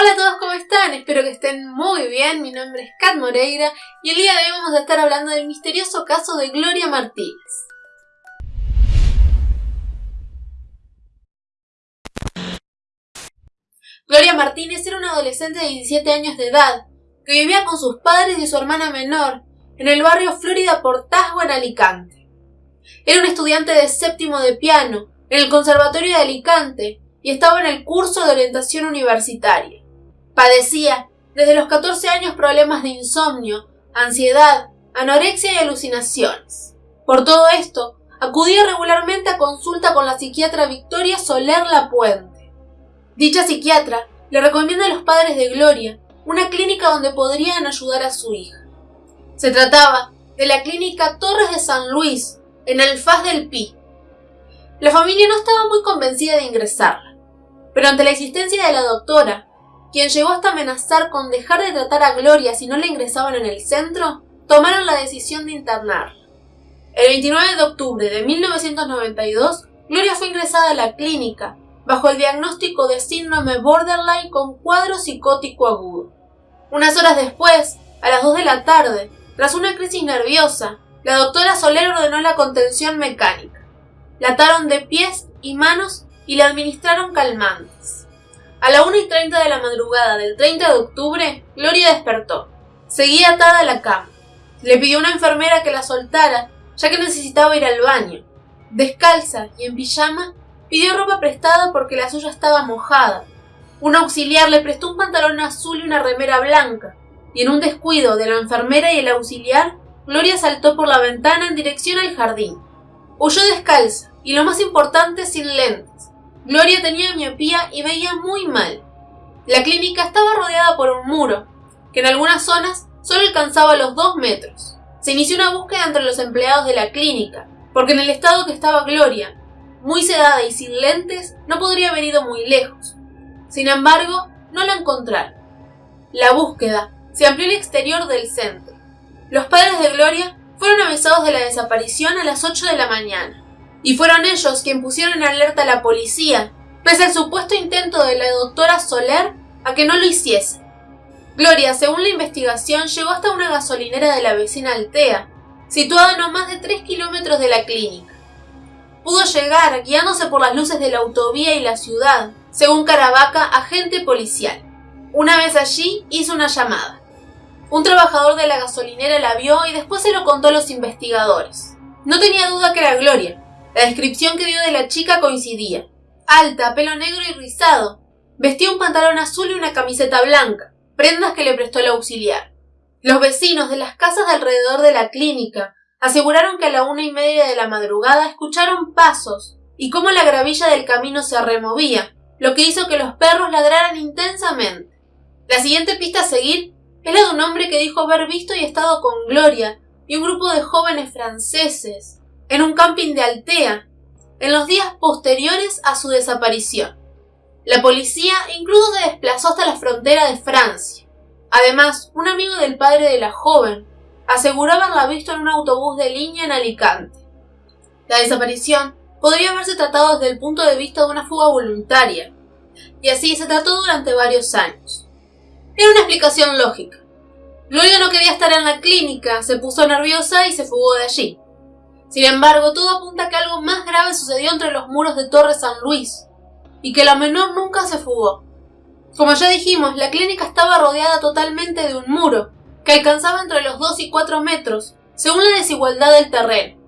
Hola a todos, ¿cómo están? Espero que estén muy bien. Mi nombre es Kat Moreira y el día de hoy vamos a estar hablando del misterioso caso de Gloria Martínez. Gloria Martínez era una adolescente de 17 años de edad que vivía con sus padres y su hermana menor en el barrio Florida Portazgo en Alicante. Era un estudiante de séptimo de piano en el Conservatorio de Alicante y estaba en el curso de orientación universitaria. Padecía desde los 14 años problemas de insomnio, ansiedad, anorexia y alucinaciones. Por todo esto, acudía regularmente a consulta con la psiquiatra Victoria Soler Lapuente. Dicha psiquiatra le recomienda a los padres de Gloria una clínica donde podrían ayudar a su hija. Se trataba de la clínica Torres de San Luis, en el Faz del Pi. La familia no estaba muy convencida de ingresarla, pero ante la existencia de la doctora, quien llegó hasta amenazar con dejar de tratar a Gloria si no la ingresaban en el centro, tomaron la decisión de internarla. El 29 de octubre de 1992, Gloria fue ingresada a la clínica bajo el diagnóstico de síndrome borderline con cuadro psicótico agudo. Unas horas después, a las 2 de la tarde, tras una crisis nerviosa, la doctora Soler ordenó la contención mecánica. La ataron de pies y manos y le administraron calmantes. A la 1 y 30 de la madrugada del 30 de octubre, Gloria despertó. Seguía atada a la cama. Le pidió a una enfermera que la soltara, ya que necesitaba ir al baño. Descalza y en pijama, pidió ropa prestada porque la suya estaba mojada. Un auxiliar le prestó un pantalón azul y una remera blanca, y en un descuido de la enfermera y el auxiliar, Gloria saltó por la ventana en dirección al jardín. Huyó descalza, y lo más importante, sin lentes. Gloria tenía miopía y veía muy mal. La clínica estaba rodeada por un muro, que en algunas zonas solo alcanzaba los dos metros. Se inició una búsqueda entre los empleados de la clínica, porque en el estado que estaba Gloria, muy sedada y sin lentes, no podría haber ido muy lejos. Sin embargo, no la encontraron. La búsqueda se amplió al exterior del centro. Los padres de Gloria fueron avisados de la desaparición a las 8 de la mañana, y fueron ellos quienes pusieron en alerta a la policía, pese al supuesto intento de la doctora Soler a que no lo hiciese. Gloria, según la investigación, llegó hasta una gasolinera de la vecina Altea, situada a no más de 3 kilómetros de la clínica. Pudo llegar guiándose por las luces de la autovía y la ciudad, según Caravaca, agente policial. Una vez allí hizo una llamada. Un trabajador de la gasolinera la vio y después se lo contó a los investigadores. No tenía duda que era Gloria. La descripción que dio de la chica coincidía. Alta, pelo negro y rizado. Vestía un pantalón azul y una camiseta blanca, prendas que le prestó el auxiliar. Los vecinos de las casas de alrededor de la clínica aseguraron que a la una y media de la madrugada escucharon pasos y cómo la gravilla del camino se removía, lo que hizo que los perros ladraran intensamente. La siguiente pista a seguir es la de un hombre que dijo haber visto y estado con Gloria y un grupo de jóvenes franceses en un camping de Altea en los días posteriores a su desaparición. La policía incluso se desplazó hasta la frontera de Francia. Además, un amigo del padre de la joven aseguraba haberla visto en un autobús de línea en Alicante. La desaparición podría haberse tratado desde el punto de vista de una fuga voluntaria, y así se trató durante varios años. Era una explicación lógica. Gloria no quería estar en la clínica, se puso nerviosa y se fugó de allí. Sin embargo, todo apunta a que algo más grave sucedió entre los muros de Torre San Luis, y que la menor nunca se fugó. Como ya dijimos, la clínica estaba rodeada totalmente de un muro, que alcanzaba entre los 2 y 4 metros, según la desigualdad del terreno.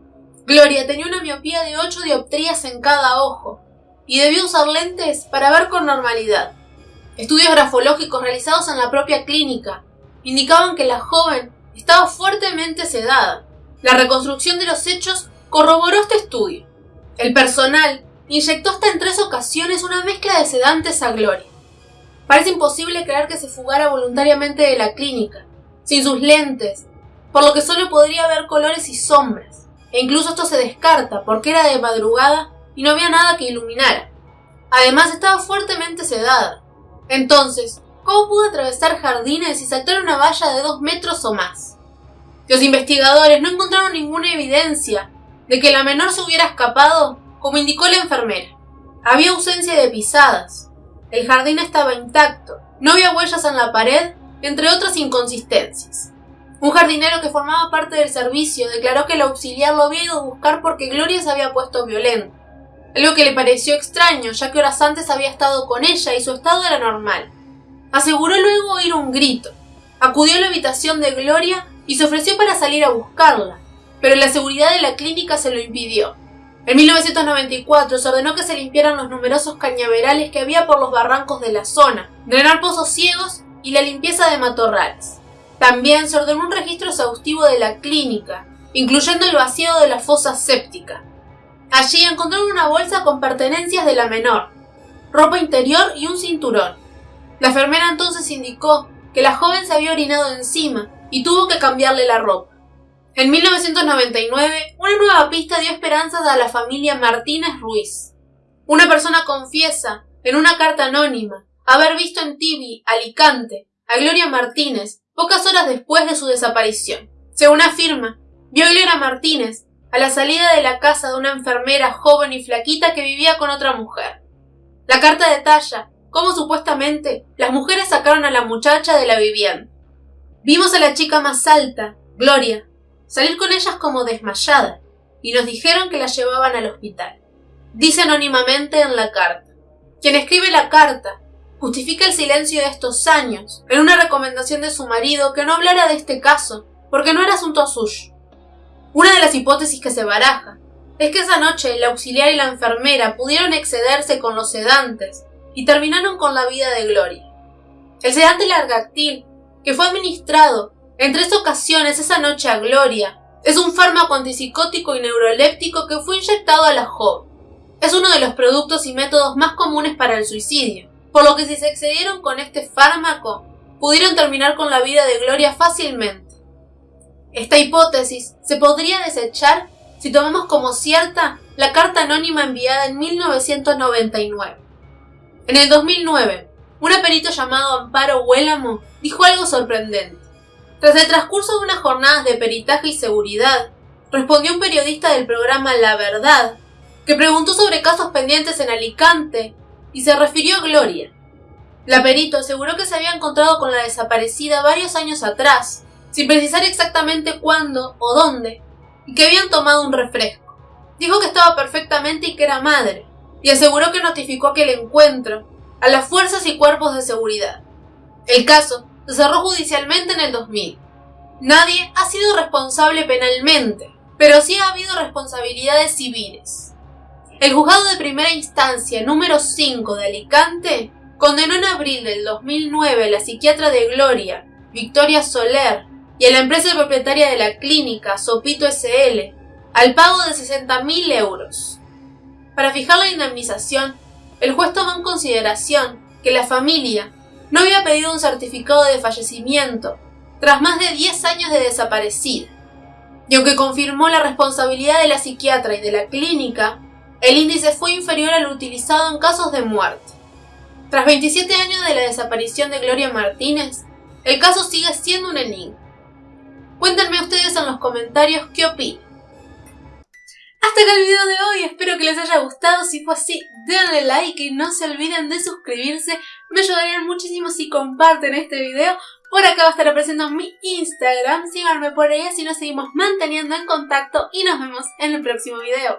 Gloria tenía una miopía de 8 dioptrías en cada ojo, y debió usar lentes para ver con normalidad. Estudios grafológicos realizados en la propia clínica indicaban que la joven estaba fuertemente sedada. La reconstrucción de los hechos corroboró este estudio. El personal inyectó hasta en tres ocasiones una mezcla de sedantes a Gloria. Parece imposible creer que se fugara voluntariamente de la clínica, sin sus lentes, por lo que solo podría ver colores y sombras, e incluso esto se descarta porque era de madrugada y no había nada que iluminara. Además estaba fuertemente sedada, entonces, ¿cómo pudo atravesar jardines y saltar una valla de dos metros o más? Los investigadores no encontraron ninguna evidencia de que la menor se hubiera escapado, como indicó la enfermera. Había ausencia de pisadas. El jardín estaba intacto, No había huellas en la pared, entre otras inconsistencias. Un jardinero que formaba parte del servicio declaró que el auxiliar lo había ido a buscar porque Gloria se había puesto violenta, algo que le pareció extraño ya que horas antes había estado con ella y su estado era normal. Aseguró luego oír un grito. Acudió a la habitación de Gloria y se ofreció para salir a buscarla, pero la seguridad de la clínica se lo impidió. En 1994 se ordenó que se limpiaran los numerosos cañaverales que había por los barrancos de la zona, drenar pozos ciegos y la limpieza de matorrales. También se ordenó un registro exhaustivo de la clínica, incluyendo el vaciado de la fosa séptica. Allí encontraron una bolsa con pertenencias de la menor, ropa interior y un cinturón. La enfermera entonces indicó que la joven se había orinado encima y tuvo que cambiarle la ropa. En 1999, una nueva pista dio esperanzas a la familia Martínez Ruiz. Una persona confiesa, en una carta anónima, haber visto en Tibi, Alicante, a Gloria Martínez pocas horas después de su desaparición. Según afirma, vio a Gloria Martínez a la salida de la casa de una enfermera joven y flaquita que vivía con otra mujer. La carta detalla cómo supuestamente las mujeres sacaron a la muchacha de la vivienda. Vimos a la chica más alta, Gloria, salir con ellas como desmayada, y nos dijeron que la llevaban al hospital. Dice anónimamente en la carta. Quien escribe la carta justifica el silencio de estos años, en una recomendación de su marido que no hablara de este caso, porque no era asunto suyo. Una de las hipótesis que se baraja es que esa noche el auxiliar y la enfermera pudieron excederse con los sedantes y terminaron con la vida de Gloria. El sedante largactil, que fue administrado en tres ocasiones esa noche a Gloria, es un fármaco antipsicótico y neuroléptico que fue inyectado a la joven. Es uno de los productos y métodos más comunes para el suicidio por lo que si se excedieron con este fármaco, pudieron terminar con la vida de Gloria fácilmente. Esta hipótesis se podría desechar si tomamos como cierta la carta anónima enviada en 1999. En el 2009, un perito llamado Amparo Huélamo dijo algo sorprendente. Tras el transcurso de unas jornadas de peritaje y seguridad, respondió un periodista del programa La Verdad, que preguntó sobre casos pendientes en Alicante y se refirió a Gloria. La perito aseguró que se había encontrado con la desaparecida varios años atrás, sin precisar exactamente cuándo o dónde, y que habían tomado un refresco. Dijo que estaba perfectamente y que era madre, y aseguró que notificó aquel encuentro a las fuerzas y cuerpos de seguridad. El caso se cerró judicialmente en el 2000. Nadie ha sido responsable penalmente, pero sí ha habido responsabilidades civiles. El juzgado de primera instancia número 5 de Alicante condenó en abril del 2009 a la psiquiatra de Gloria, Victoria Soler, y a la empresa propietaria de la clínica, Sopito SL, al pago de 60.000 euros. Para fijar la indemnización, el juez tomó en consideración que la familia no había pedido un certificado de fallecimiento tras más de 10 años de desaparecida. Y aunque confirmó la responsabilidad de la psiquiatra y de la clínica, el índice fue inferior al utilizado en casos de muerte. Tras 27 años de la desaparición de Gloria Martínez, el caso sigue siendo un enigma. Cuéntenme ustedes en los comentarios qué opinan. Hasta acá el video de hoy, espero que les haya gustado, si fue así denle like y no se olviden de suscribirse, me ayudarían muchísimo si comparten este video, por acá va a estar apareciendo mi Instagram, síganme por ahí así nos seguimos manteniendo en contacto y nos vemos en el próximo video.